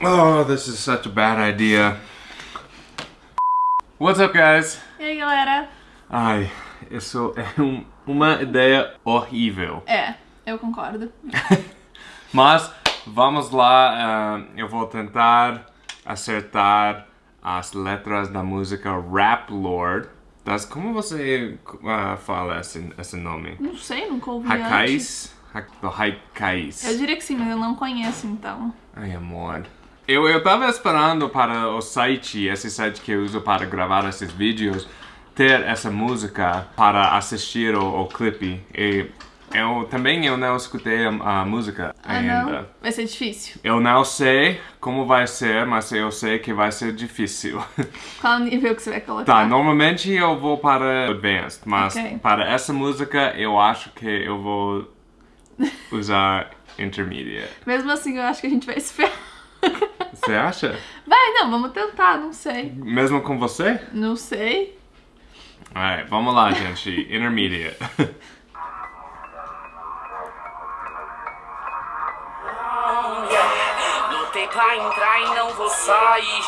Oh, this is such a bad idea. What's up, guys? E aí, galera? Ai, isso é um, uma ideia horrível. É, eu concordo. Mas vamos lá, ah, eu vou tentar acertar as letras da música Rap Lord. Das, como você ah, fala esse, esse nome? Não sei, nunca ouvi antes. Hakais? Ha- Do Haikais. Eu diria que sim, mas eu não conheço, então. Ai, amor. Eu, eu tava esperando para o site, esse site que eu uso para gravar esses vídeos, ter essa música para assistir o, o clipe. E eu também eu não escutei a, a música Ah, ainda. não? Vai ser difícil. Eu não sei como vai ser, mas eu sei que vai ser difícil. Qual nível que você vai colocar? tá, normalmente eu vou para Advanced, mas Ok. para essa música eu acho que eu vou usar Intermediate. Mesmo assim, eu acho que a gente vai se ferrar. Você acha? Vai, não, vamos tentar, não sei. Mesmo com você? Não sei. Alright, vamos lá, gente. Intermediate. Lutei pra entrar e não vou sair.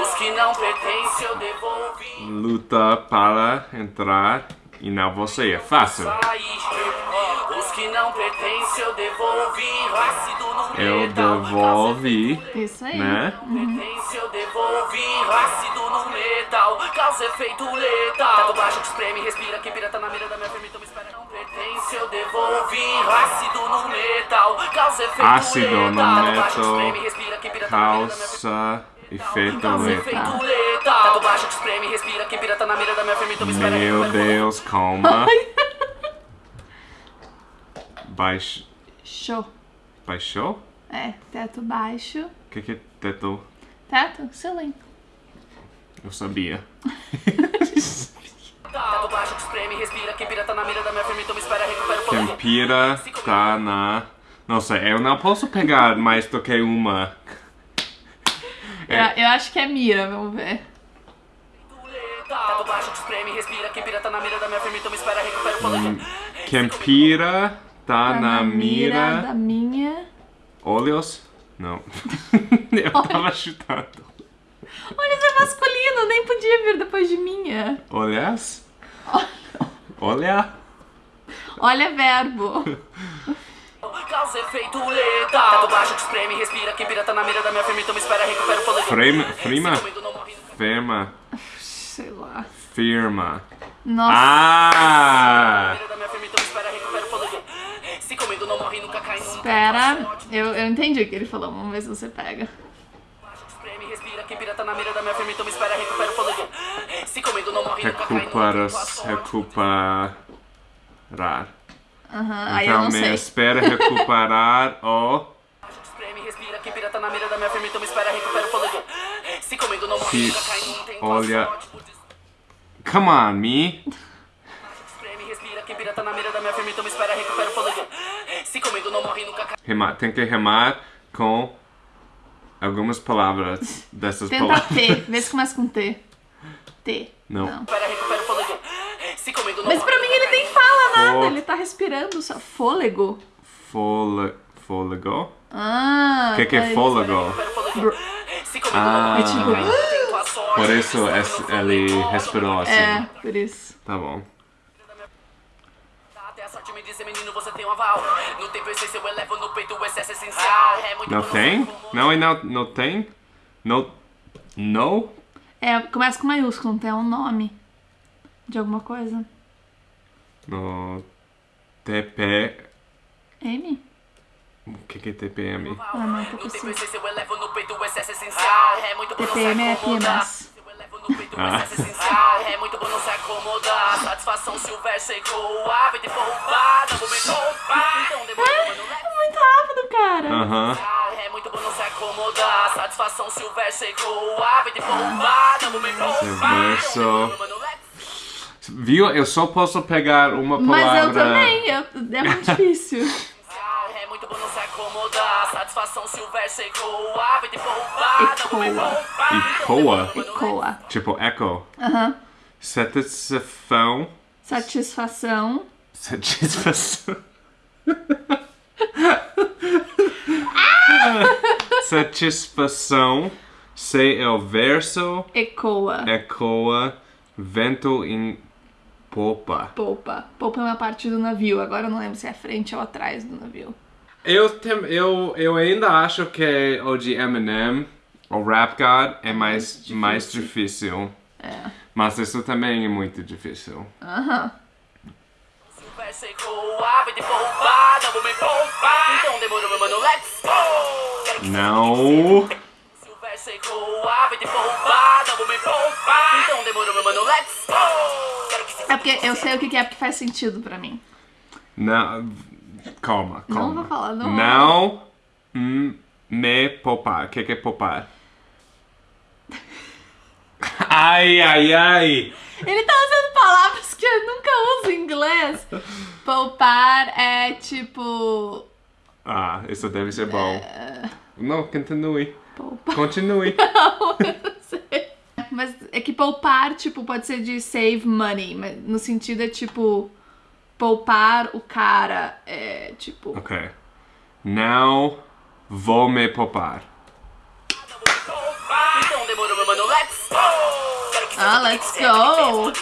Os que não pertencem eu devolvi. Luta para entrar e não você. É fácil. Que não pertencem eu devolvi. Ácido no Eu metal. devolvi, Isso aí. né? Pertence eu devolvi. Ácido no metal. Causa efeito letal. Teto baixo que espreme, respira. Quem pirata na mira da minha então me espera. Não pertence eu devolvi. Ácido no metal. Causa efeito Ácido no letal. Baixo que metal. espreme, respira. Quem pirata na mira da minha firma. Calça, efeito Causa letal. efeito letal. Teto baixo que espreme, respira. Quem pirata na mira da minha então me espera. Meu Deus, calma. Baixo. Show. Baixou? É, teto baixo. O que que é teto? Teto? Ceiling. Eu sabia. Teto baixo que espreme, respira. Quem pirata na mira da minha firma, então me espera. Recupera o Quem fôlego. pira tá na... Não sei, eu não posso pegar mais do que uma. É. Eu, eu acho que é mira, vamos ver. Teto baixo que espreme, respira. Quem pirata na mira da minha firma, então me espera. Recupera o fôlego. Quem pira tá, Tá na, mira... da minha. Olhos? Não. eu tava chutando. Olha, isso é masculino, nem podia vir depois de minha. Olhas? Olha. Olha, verbo. Causa efeito letal. Teto baixo que espreme, respira. Quem pirata na mira da minha firma, então me espera. Recupera o fôlego. Frame, frima? Firma. Sei lá. Firma. Nossa. Ah! mira da minha firma, então me espera. Recupera o fôlego. Se comigo não morre, nunca cai nunca. Espera. Eu, eu entendi o que ele falou. Vamos ver se você pega. Baixo que espreme, respira. Quem pirata na mira da minha firma, então me espera. Recupera o fôlego. Se comigo não morre, nunca cai nunca. Recuperas, Tua sorte. recuperar. Aham, aí eu Então não me sei. espera recuperar o Baixo que espreme, respira. Quem pirata na mira da minha firma, me. Se não. Tem sorte me. O não. Não. Não? Ah. É não Ah. É, dizer, menino, você tem um aval. No tempo eu elevo no peito o excesso essencial. É muito Não tem? Não, e não, não tem? Não? No? É, começa com maiúsculo, não tem um nome de alguma coisa. No TP... M? O que, que é TPM? Ah, não. É muito bom não é acomodar. PMS. Eu elevo no peito o Ah. É muito bom não se acomodar. Satisfação se o verso ecoa. Vem te roubar, não vou me roubar. Então demorou, mano, leve. É muito rápido, cara. Aham. É muito bom não se acomodar. Satisfação se o verso. Vem roubar, não vou me roubar. verso. Mano, leve. Viu? Eu só posso pegar uma Mas palavra... eu também, eu, é muito difícil. Satisfação se o verso ecoa. Vem te roubar, não vou me Ecoa. Ecoa? Tipo echo. Aham. Satisfação... Satisfação. Satisfação... satisfação. C é o verso. Ecoa. Ecoa. Vento em popa. Polpa. Polpa é uma parte do navio. Agora eu não lembro se é frente ou atrás do navio. Eu, tem, eu, eu ainda acho que o de Eminem, o Rap God, é mais, difícil. mais difícil. É. Mas isso também é muito difícil. Aham. Não. Então. Quero que Não. Então É porque eu sei o que que é porque faz sentido pra mim. Não. Calma, Não calma. vou falar, não. Não me poupar. O que, que é poupar? Ai, ai, ai. Ele tá usando palavras que eu nunca uso em inglês. Poupar é tipo. Ah, isso deve ser bom. Não, continue. Poupar. Continue. Não, eu não sei. Mas é que poupar, tipo, pode ser de save money, mas no sentido é tipo. Poupar o cara. É tipo. Ok. Não vou me poupar. Então Ah, let's go.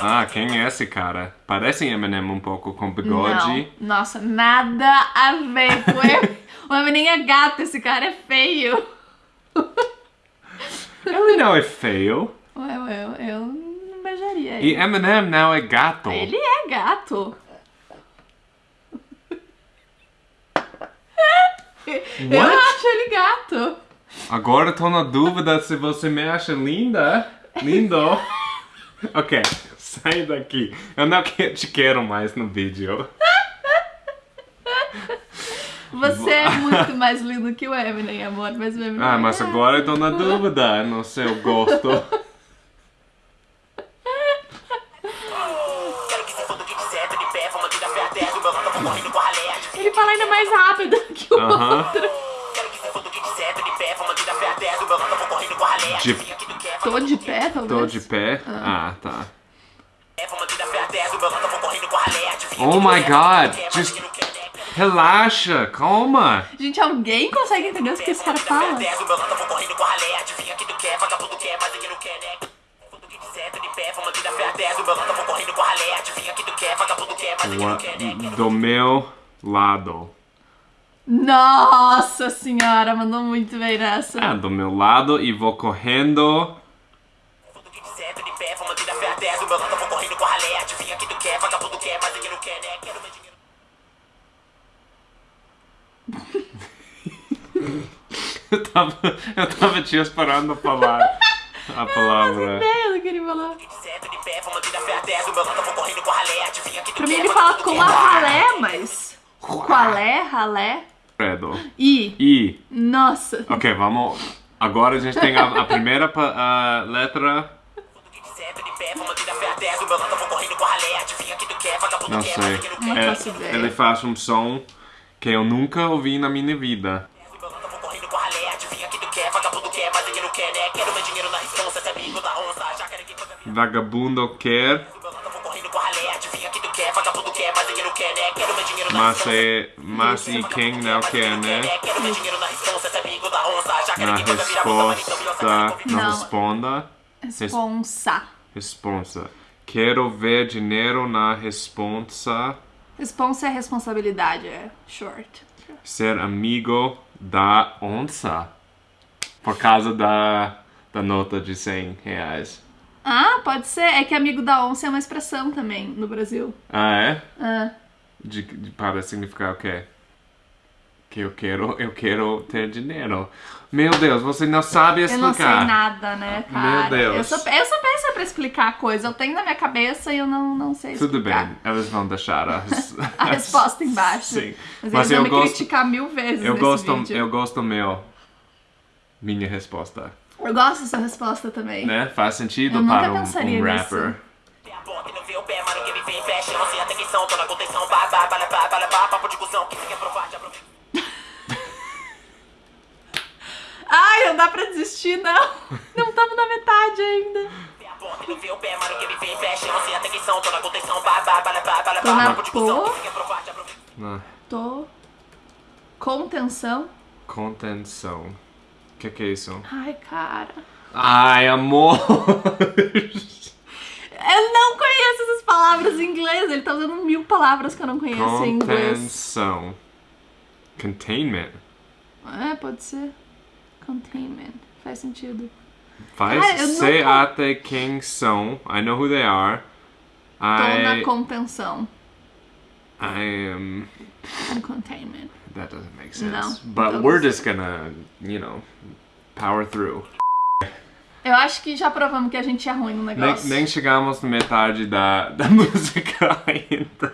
Ah, quem é esse cara? Parece Eminem um pouco com bigode. Não. Nossa, nada a ver com ele. O Eminem é gato, esse cara é feio. Ele não é feio. Ué, ué, eu, eu não beijaria E. Eminem não é gato. Ele é gato. Eu acho ele gato. Agora tô na dúvida se você me acha linda. Lindo. ok, sai daqui. Eu não te quero mais no vídeo. Você é muito mais lindo que o Eminem, amor. Mas o Eminem Ah, é mas gato. agora eu tô na dúvida no seu gosto. De- Tô de pé, talvez. Tô de pé? Ah, tá. vamos tirar pé até do meu lado, eu vou correndo com a ralé, adivinha Oh my quer, God, just- né? Relaxa, calma. Gente, alguém consegue entender o que esse cara fala? Até do meu lado, Nossa senhora, mandou muito bem nessa. Ah, do meu lado e vou correndo. Eu não tava, eu tava te esperando falar a palavra. Eu vou correndo com a ralé, adivinha que tu Pra mim ele mas fala com a ralé, mas. Qualé, ralé. Credo. I. E. Nossa. Ok, vamos. Agora a gente tem a, a primeira pa- a letra. Quer, vagabundo Não quer, sei. quer. ideia. ele faz um som que eu nunca ouvi na minha vida. Do meu Mas é. Mas e quem não quer, né? Quero meu dinheiro na resposta. Não Não. responda. Responsa. Responsa. Quero ver dinheiro na responsa. Responsa é responsabilidade, é short. Ser amigo da onça. Por causa da, da nota de 100 reais. Ah, pode ser. É que amigo da onça é uma expressão também no Brasil. Ah, é? Ah, De, de- para significar o quê? Que eu quero, eu quero ter dinheiro. Meu Deus, você não sabe eu explicar. não sei nada, né, cara? Meu Deus. Eu sou, eu sou péssima pra explicar coisa. Eu tenho na minha cabeça e eu não, não sei Tudo explicar. bem, eles vão deixar a, res- A resposta embaixo. Sim. Mas, Mas eles vão eu me gosto- criticar mil vezes Eu gosto, vídeo. eu gosto meu. Minha resposta. Eu gosto dessa resposta também. Né? Faz sentido Eu para um, pensaria um nisso. rapper. Tem a porta e não vê o pé, mano, que me vem, fecha, não sei a atenção, tô na contenção, bá, bá, bá, bá, bá, bá, papo de cuzão, que você quer provar, já provei. Ai, não dá pra desistir, não. Não estamos na metade ainda. E tô na Tô. Ah, Tô Contenção. Contenção. O que, que é isso? Ai, cara. Ai, amor! Eu não conheço essas palavras em inglês. Ele tá usando mil palavras que eu não conheço em inglês. Contenção. Containment. É, pode ser. Containment. Faz sentido. Faz Ah, sei con- até quem são. I know who they are. Tô na I, contenção. I am. Com containment. That doesn't make sense. Não, But não we're just gonna, you know, power through. Eu acho que já provamos que a gente é ruim no Nem, negócio. nem chegamos na metade da, da música ainda.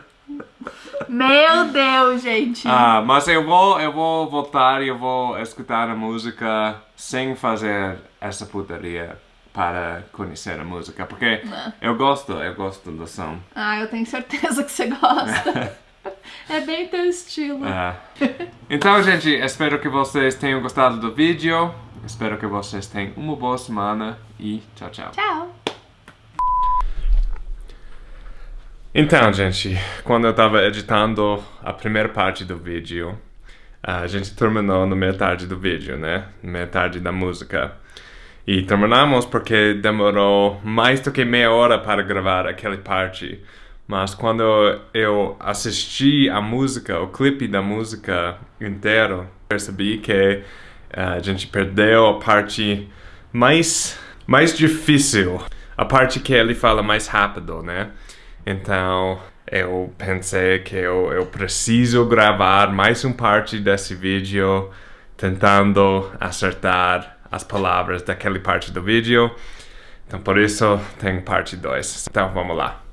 Meu Deus, gente. Ah, mas eu vou, eu vou voltar e eu vou escutar a música sem fazer essa putaria para conhecer a música, porque eu gosto, eu gosto do som. Ah, eu tenho certeza que você gosta. é bem teu estilo. Ah. Então, gente, espero que vocês tenham gostado do vídeo. Espero que vocês tenham uma boa semana e tchau, tchau. Tchau. Então, gente, quando eu tava editando a primeira parte do vídeo, a gente terminou na metade do vídeo, né? Na metade da música. E terminamos porque demorou mais do que meia hora para gravar aquela parte. Mas quando eu assisti a música, o clipe da música inteiro, percebi que a gente perdeu a parte mais, mais difícil. A parte que ele fala mais rápido, né? Então eu pensei que eu, eu preciso gravar mais uma parte desse vídeo tentando acertar as palavras daquela parte do vídeo. Então por isso tem parte 2. Então vamos lá.